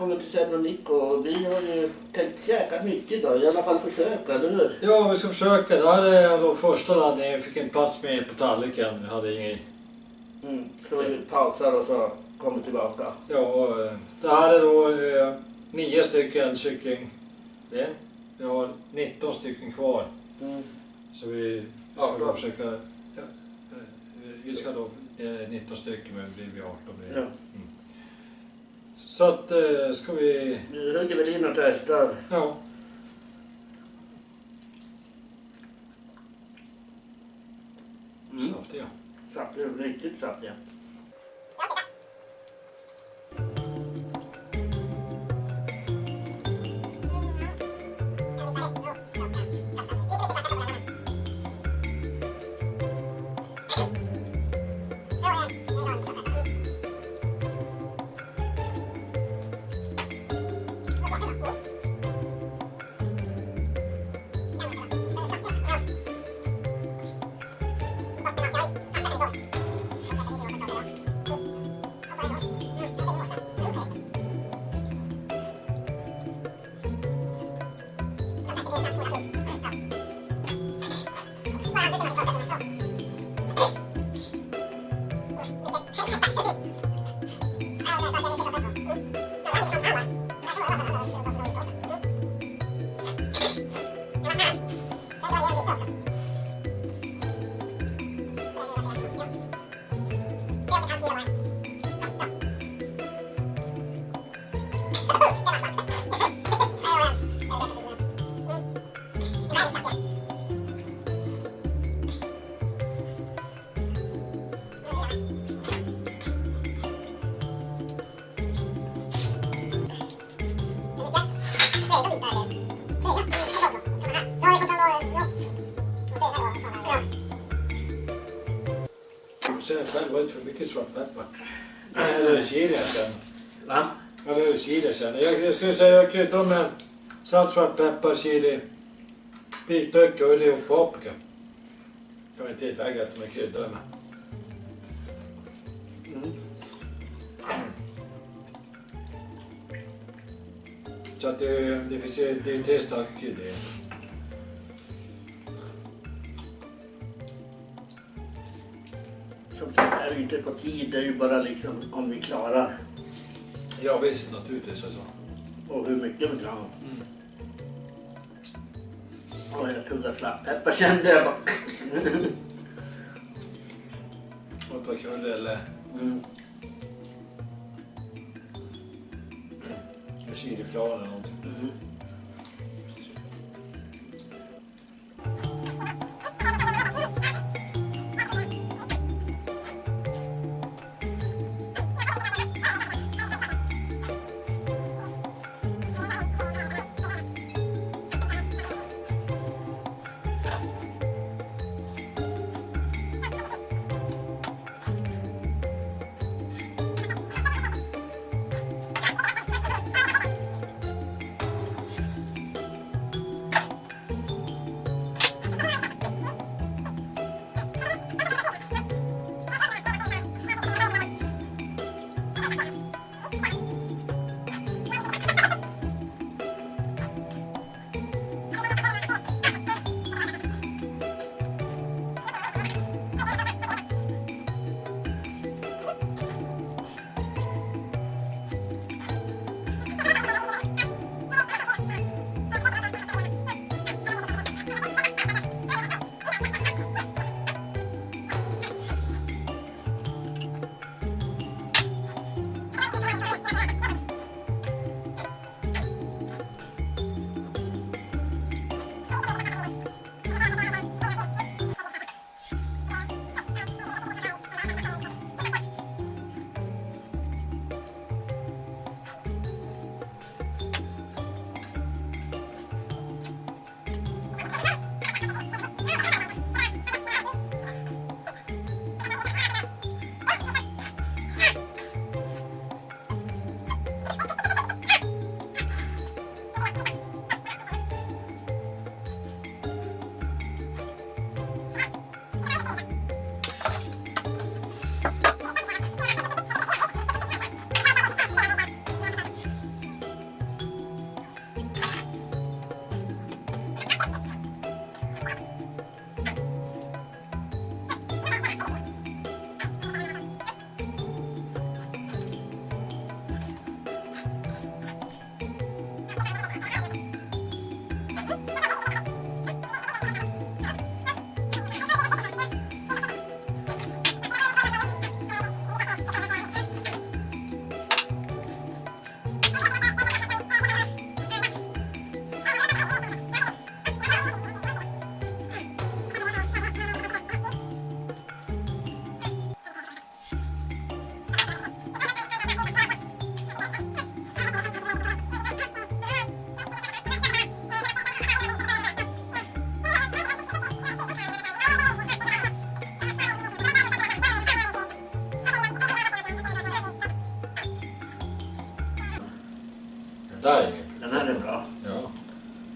Välkommen till Kjell och. Vi har ju tänkt käka mycket idag, i alla fall försöka, eller hur? Ja, vi ska försöka. Det här är då första laddningen. Vi fick inte plats med på tallriken. Vi hade ingen... Mm, så vi pausar och så kommer tillbaka. Ja, eh, det här är då eh, nio stycken kycklingben. Vi har 19 stycken kvar. Mm. Så vi ska Ja, försöka... Ja, eh, vi ska då... Det är 19 stycken men det blir 18 mer. Ja. Mm. Så att eh, ska vi... Nu hugger väl in och testar. Ja. Mm. Saftiga. Saftiga, riktigt saftiga. Du säger själv var inte för mycket svartpeppar. Eller det chili jag känner? Va? Är det chili jag känner? Jag, jag skulle säga jag kryddar med salt, svartpeppar, chili, vitlök, curry och paprika. Jag har inte tillägga att de är kryddade med. Mm. Så att det, det finns ju, det är tre starka kryddor ju inte på tid, det är ju bara liksom om vi klarar. Ja visst, naturligtvis alltså. Och hur mycket vi klarar. Och jag tuggar slapppeppar kände jag bara. Och ta curry eller Mm. chiliflor eller någonting. Mm.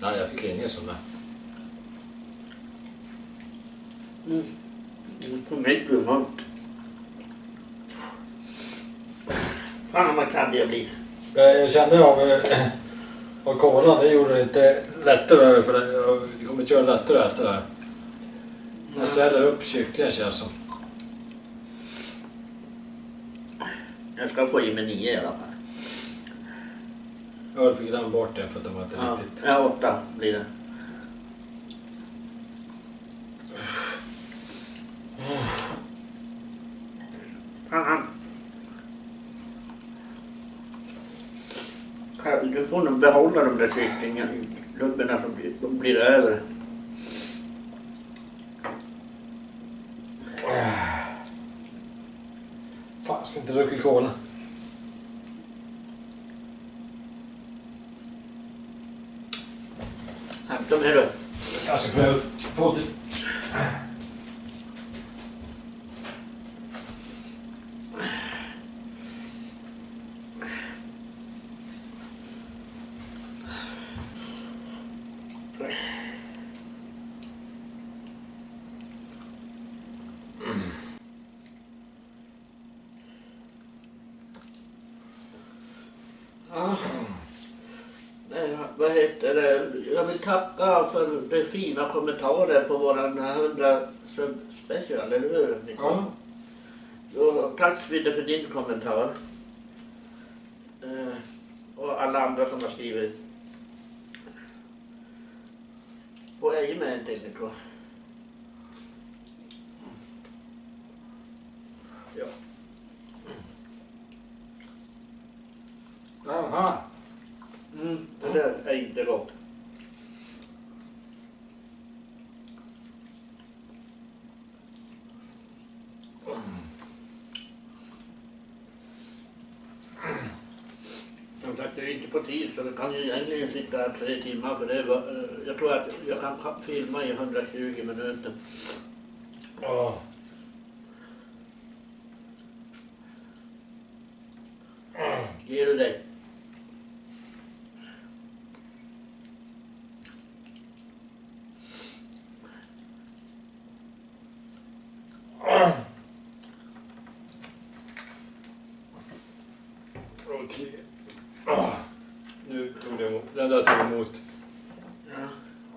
Nej, jag fick ingen sån där. Mm. För mycket imorgon. Fan vad kladdig jag blir. Jag kände av, av kolan, det gjorde det inte lättare för det, det kommer inte göra det lättare äta det här. Jag sväller upp kycklingen känns som. Jag ska få i mig nio i alla fall. Fick glömma bort den för att den var inte Ja, riktigt... ja åtta blir det. Fan. Du får nog behålla de där kycklinglubborna som blir, de blir över. Fan, ska inte dricka cola. Hämta med du. Jag ska pröva på till... Ja. Nej, vad heter det? Jag vill tacka för de fina kommentarer på våran 100 sub special, eller hur? Ja. Och tack Svide för din kommentar. Eh, och alla andra som har skrivit. Och jag är med till. Ja. Jaha. Mm, det där är inte gott. Som sagt, det är inte på tid så vi kan ju egentligen sitta här tre timmar för det var, eh, jag tror att jag kan ka- filma i 120 minuter. Ja. Ger du dig? Okej. Ah. Nu tog det emot. Den där tog emot. Ja.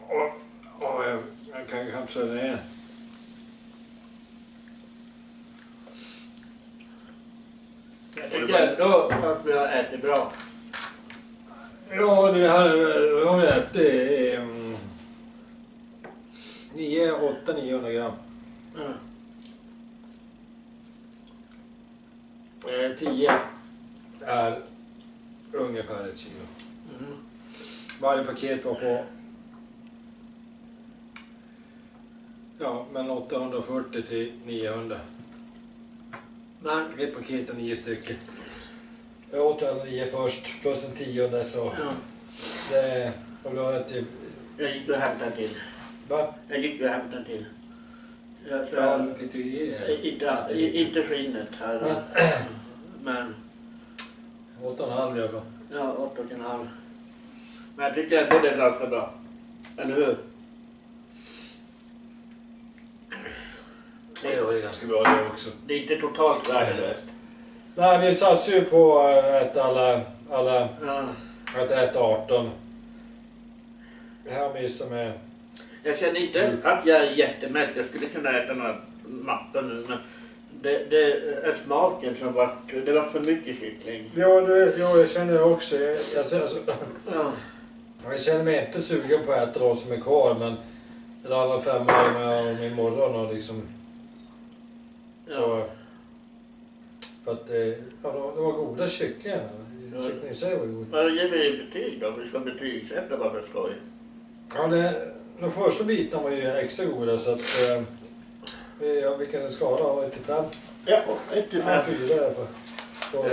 Åh, åh, jag, jag kan ju kapsla den igen. Jag tycker ändå att vi har ätit bra. Ja, det här är- har vi ätit um, 9, 8, 900 gram. Eh, 10 är ungefär ett kilo. Mm. Varje paket var på ja, mellan 840 till 900. Men, Ett paket är nio stycken. Jag åt alla nio först, plus en tionde så ja, det... Och då äter jag... jag gick och hämtade en till. Va? Jag gick och hämtade en till. Jag, så, Ja, fick du i dig. inte, inte skinnet här. Men, Åtta och en halv fall. ja, åtta och en halv. Men jag tycker ändå det är ganska bra. Eller hur? Det är ganska bra det också. Det är inte totalt värdelöst. Nej, vi satsar ju på att äta alla... alla Ja. att äta 18. Det här missar med... Jag känner inte att jag är jättemätt. Jag skulle kunna äta några mappar nu. Men det, det är smaken som vart... Det var för mycket kyckling. Ja, det, ja jag känner det också. Jag, jag, ser- alltså, Ja. jag känner mig inte sugen på att äta de som är kvar, men... Eller alla fem är med om imorgon och liksom... Ja. Och, för att eh, ja, de, var goda kycklingar. Ja. Sig var god. Vad ger vi betyg då? Vi ska betygsätta bara för skoj. Ja, det, de första bitarna var ju extra goda så att... Eh, vi- ja, vilken skala har vi till fem? Ja, ett till Ja, fem. fyra i alla fall. På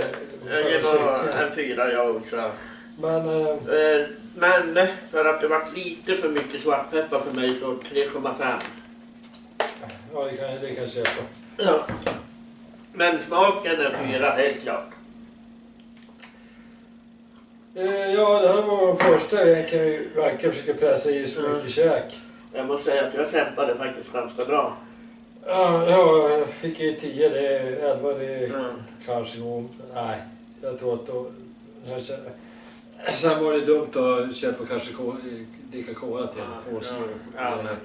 Jag ger bara en fyra jag också. Men... Eh, Eh, Men för att det var lite för mycket svartpeppar för mig så 3,5. ja, det kan, det kan jag köpa. Ja. Men smaken är fyra helt klart. Eh, ja, det här var vår första. Jag kan ju verkligen försöka pressa i så mycket käk. Jag måste säga att jag kämpade faktiskt ganska bra. Ja, ja, jag fick i 10, det är 11, det är Mm. kanske nog... Nej, jag tror att då... Sen, sen var det dumt att köpa kanske dricka cola till. Ja, ja, ja, Eh,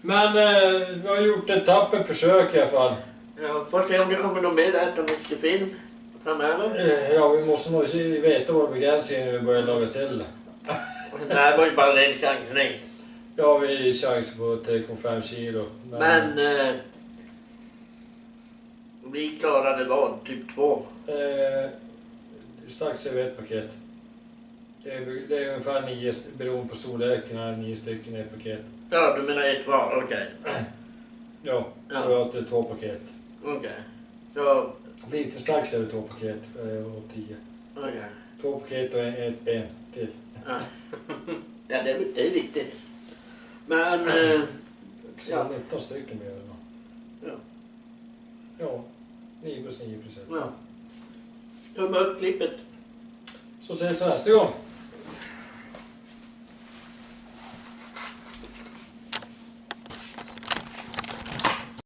men- Men eh, vi har gjort ett tappert försök i alla fall. Jag får se om det kommer något mer äta mycket film framöver. Eh, Ja, vi måste nog veta våra begränsningar när vi börjar laga till. Det här var ju bara en chansning. Ja, vi har chans på 3,5 kilo. Men... Eh, vi klarade vad? Typ två? Eh, strax över ett paket. Det är, det är ungefär nio, beroende på storleken, nio stycken i ett paket. Ja, du menar ett var? Okej. Ja, så Ja. har alltid två paket. Okej. Så... Lite strax över två paket eh, och tio. Okej. Två paket och ett ben till. Ja, ja det, är, det är viktigt. Men... Eh, Så Ja. 19 stycken blir det då. Ja. Ja, 9 plus 9 procent. ja. Tumme upp klippet. Så ses vi nästa gång.